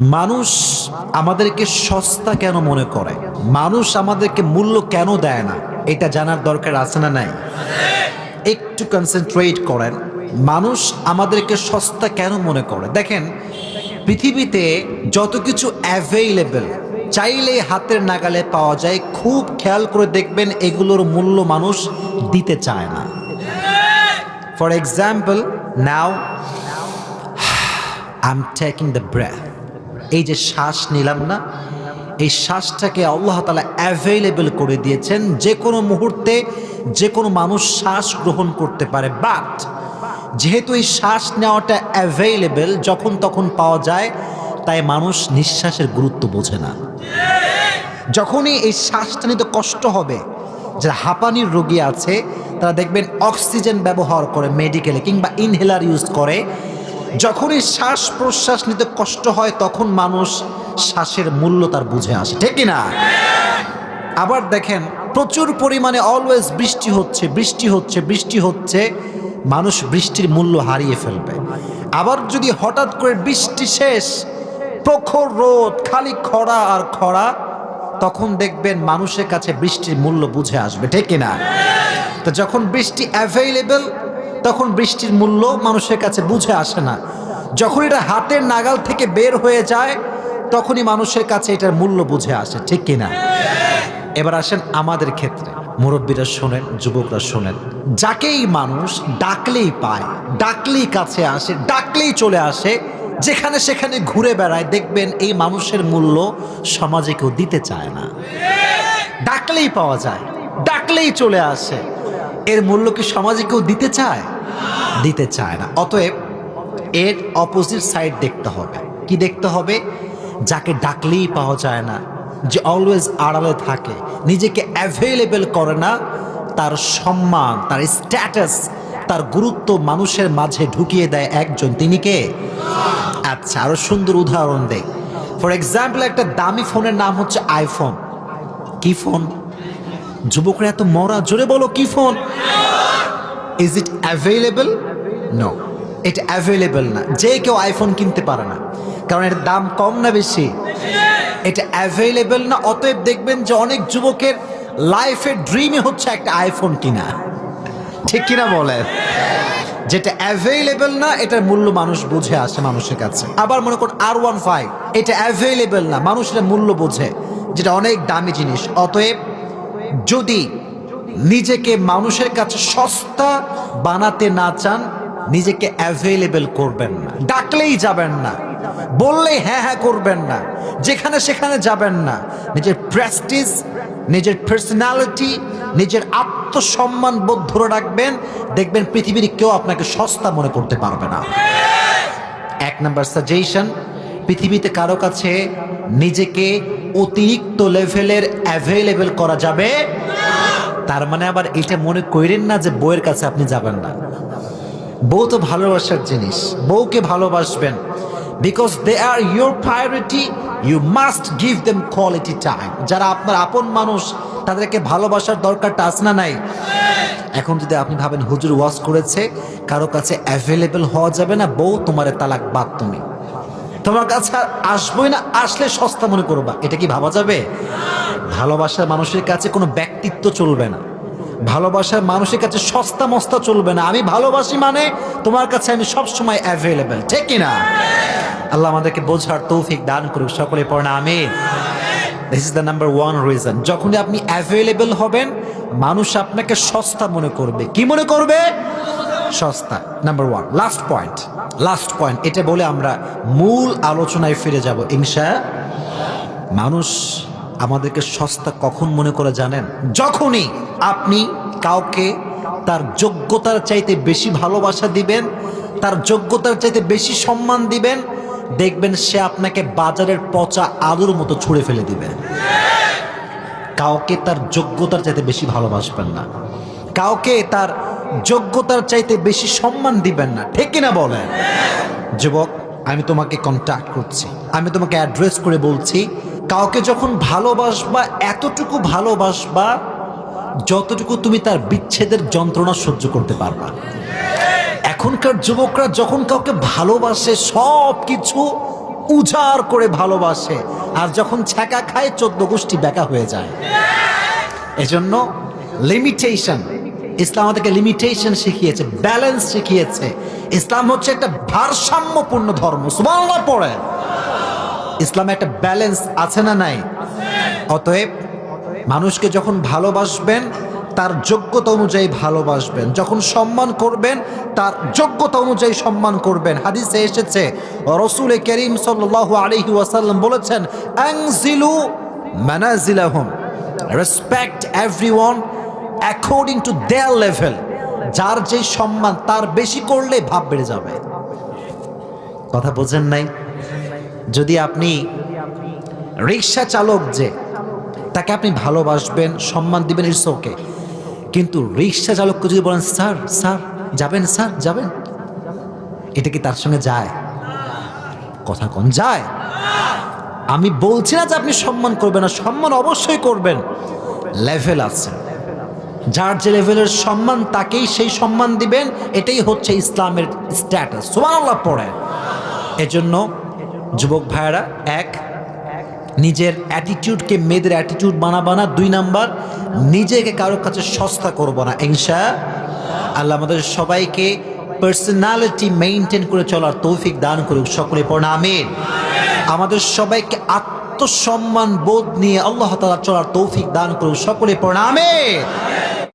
মানুষ আমাদেরকে সস্তা কেন মনে করে? মানুষ আমাদেরকে মূল্য কেন দেয় না? এটা জানার দরকার আছে না নাই? একটু কনসেন্ট্রেট করেন। মানুষ আমাদেরকে সস্তা কেন মনে করে? দেখেন, পৃথিবীতে যত কিছু অ্যাভেইলেবল চাইলে হাতের নাগালে পাওয়া যায়, খুব খেয়াল করে দেখবেন এগুলোর মূল্য মানুষ দিতে চায় না। For example now I am taking the breath এই যে শ্বাস নিলাম না, এই শ্বাসটাকে আল্লাহ তালা অ্যাভেলেবল করে দিয়েছেন। যে কোনো মুহূর্তে যে কোনো মানুষ শ্বাস গ্রহণ করতে পারে। বাট যেহেতু এই শ্বাস নেওয়াটা অ্যাভেলেবল যখন তখন পাওয়া যায়, তাই মানুষ নিঃশ্বাসের গুরুত্ব বোঝে না। যখনই এই শ্বাসটা নিতে কষ্ট হবে, যারা হাঁপানির রোগী আছে, তারা দেখবেন অক্সিজেন ব্যবহার করে মেডিকেলে কিংবা ইনহেলার ইউজ করে যখনই শ্বাস প্রশ্বাস নিতে কষ্ট হয়, তখন মানুষ শ্বাসের মূল্য তার বুঝে আসে। ঠিক না আবার দেখেন, প্রচুর পরিমাণে অলওয়েজ বৃষ্টি হচ্ছে বৃষ্টি হচ্ছে বৃষ্টি হচ্ছে, মানুষ বৃষ্টির মূল্য হারিয়ে ফেলবে। আবার যদি হঠাৎ করে বৃষ্টি শেষ, প্রখর রোদ, খালি খরা আর খরা, তখন দেখবেন মানুষের কাছে বৃষ্টির মূল্য বুঝে আসবে। ঠিক না তো যখন বৃষ্টি অ্যাভেলেবল তখন বৃষ্টির মূল্য মানুষের কাছে বুঝে আসে না। যখন এটা হাতের নাগাল থেকে বের হয়ে যায়, তখনই মানুষের কাছে এটার মূল্য বুঝে আসে, ঠিক কিনা? এবার আসেন আমাদের ক্ষেত্রে। মুরব্বীরা শোনেন, যুবকরা শোনেন। যাকেই মানুষ ডাকলেই পায়, ডাকলেই কাছে আসে, ডাকলেই চলে আসে, যেখানে সেখানে ঘুরে বেড়ায়, দেখবেন এই মানুষের মূল্য সমাজে কেউ দিতে চায় না। ডাকলেই পাওয়া যায়, ডাকলেই চলে আসে। এর মূল্য কি সমাজে কেউ দিতে চায়? দিতে চায় না। অতএব এর অপোজিট সাইড দেখতে হবে। কি দেখতে হবে? যাকে ডাকলেই পাওয়া যায় না, যে অলওয়েজ আড়ালে থাকে, নিজেকে অ্যাভেলেবেল করে না, তার সম্মান, তার স্ট্যাটাস তার গুরুত্ব মানুষের মাঝে ঢুকিয়ে দেয় একজন। তিনি কে? আচ্ছা আরও সুন্দর উদাহরণ দেয় ফর এক্সাম্পল একটা দামি ফোনের নাম হচ্ছে আইফোন কি ফোন যুবকরা এত মরা, জোরে বলো, কি phone? Is it available no এটা অ্যাভেলেবল না। যে কেউ আইফোন কিনতে পারে না। কারণ এর দাম কম না বেশি। এটা অ্যাভেলেবল না, অতএব দেখবেন যে অনেক যুবকের লাইফের ড্রিমই হচ্ছে একটা আইফোন কিনা। ঠিক কিনা বলেন যেটা অ্যাভেলেবল না, এটার মূল্য মানুষ বুঝে আসে মানুষের কাছে। আবার মনে করুন আর ওয়ান ফাইভ এটা অ্যাভেলেবল না মানুষ এটার মূল্য বোঝে। যেটা অনেক দামি জিনিস। অতএব যদি নিজেকে মানুষের কাছে সস্তা বানাতে না চান, নিজেকে অ্যাভেলেবেল করবেন না। ডাকলেই যাবেন না। বললেই হ্যাঁ হ্যাঁ করবেন না। যেখানে সেখানে যাবেন না। নিজের প্রেস্টিজ নিজের পার্সোনালিটি নিজের আত্মসম্মান বোধ ধরে রাখবেন। দেখবেন পৃথিবীর কেউ আপনাকে সস্তা মনে করতে পারবে না। এক নাম্বার সাজেশন পৃথিবীতে কারও কাছে নিজেকে অতিরিক্ত লেভেলের অ্যাভেলেবেল করা যাবে তার মানে আবার এটা মনে করেন না যে বউয়ের কাছে আপনি যাবেন না। বউ তো ভালোবাসার জিনিস। বউকে ভালোবাসবেন। Because they are your priority you must give them quality time যারা আপনার আপন মানুষ, তাদেরকে ভালোবাসার দরকারটা আছে না নাই? এখন যদি আপনি ভাবেন, হুজুর ওয়াশ করেছে, কারও কাছে অ্যাভেলেবেল হওয়া যাবে না, বউ তোমার তালাক বাদ তুমি। তোমার কাছে আর আসবোই না, আসলে সস্তা মনে করবা। এটা কি ভাবা যাবে? ভালোবাসার মানুষের কাছে কোনো ব্যক্তিত্ব চলবে না। ভালোবাসার মানুষের কাছে সস্তা মস্তা চলবে না। আমি ভালোবাসি মানে তোমার কাছে আমি সব সময় অ্যাভেলেবেল ঠিক কিনা আল্লাহ আমাদেরকে বোঝার তৌফিক দান করুক, সকলে পড়না আমি this is the number one reason যখনই আপনি অ্যাভেলেবেল হবেন, মানুষ আপনাকে সস্তা মনে করবে। কি মনে করবে? সস্তা। Number one last point last point এটা বলে আমরা মূল আলোচনায় ফিরে যাব। ইনশা, মানুষ আমাদেরকে সস্তা কখন মনে করে জানেন? যখনই আপনি কাউকে তার যোগ্যতার চাইতে বেশি ভালোবাসা দিবেন, তার যোগ্যতার চাইতে বেশি সম্মান দিবেন, দেখবেন সে আপনাকে বাজারের পচা আলুর মতো ছুঁড়ে ফেলে দিবে। কাউকে তার যোগ্যতার চাইতে বেশি ভালোবাসবেন না। কাউকে তার যোগ্যতার চাইতে বেশি সম্মান দিবেন না। ঠিক কিনা বলেন? যুবক, আমি তোমাকে কন্ট্যাক্ট করছি। আমি তোমাকে অ্যাড্রেস করে বলছি, কাউকে যখন ভালোবাসবা, এতটুকু ভালোবাসবা, যতটুকু তুমি তার বিচ্ছেদের যন্ত্রণা সহ্য করতে পারবা। এখনকার যুবকরা যখন কাউকে ভালোবাসে সব কিছু উজাড় করে ভালোবাসে, আর যখন ছ্যাঁকা খায়, চোদ্দ গোষ্ঠী ব্যাকা হয়ে যায়। এজন্য লিমিটেশন ইসলাম আমাদেরকে লিমিটেশন শিখিয়েছে ব্যালেন্স শিখিয়েছে। ইসলাম হচ্ছে একটা ভারসাম্যপূর্ণ ধর্ম। সুবহানাল্লাহ পড়ে। ইসলামে একটা ব্যালেন্স আছে না নাই? অতএব মানুষকে যখন ভালোবাসবেন, তার যোগ্যতা অনুযায়ী ভালোবাসবেন। যখন সম্মান করবেন, তার যোগ্যতা অনুযায়ী সম্মান করবেন। হাদিসে এসেছে, রসুল করিম সাল্লাল্লাহু আলাইহি ওয়াসাল্লাম বলেছেন, আংজিলু মানাজিলাহুম। Respect everyone according to their level যার যে সম্মান, তার বেশি করলে ভাব বেড়ে যাবে। কথা বোঝেন নাই? যদি আপনি রিক্সা চালক যে, তাকে আপনি ভালোবাসবেন, সম্মান দিবেন ইটস কিন্তু রিক্সা চালককে যদি বলেন, স্যার স্যার, যাবেন স্যার, যাবেন? এটা কি তার সঙ্গে যায়? কথা কোন যায়? আমি বলছি না যে আপনি সম্মান করবেন না, সম্মান অবশ্যই করবেন। লেভেল আছে। যার যে লেভেলের সম্মান, তাকেই সেই সম্মান দিবেন। এটাই হচ্ছে ইসলামের স্ট্যাটাস সুবহানাল্লাহ পড়ে। এজন্য যুবক ভাইয়েরা, এক, নিজের অ্যাটিটিউডকে মেয়েদের অ্যাটিটিউড বানাবা না। দুই নাম্বার, নিজেকে কারোর কাছে সস্তা করব না। ইনশা আল্লাহ আমাদের সবাইকে পার্সোনালিটি মেনটেন করে চলার তৌফিক দান করুক। সকলে পড়া আমাদের সবাইকে আত্মসম্মান বোধ নিয়ে আল্লাহ তালা চলার তৌফিক দান করুক। সকলে পড়া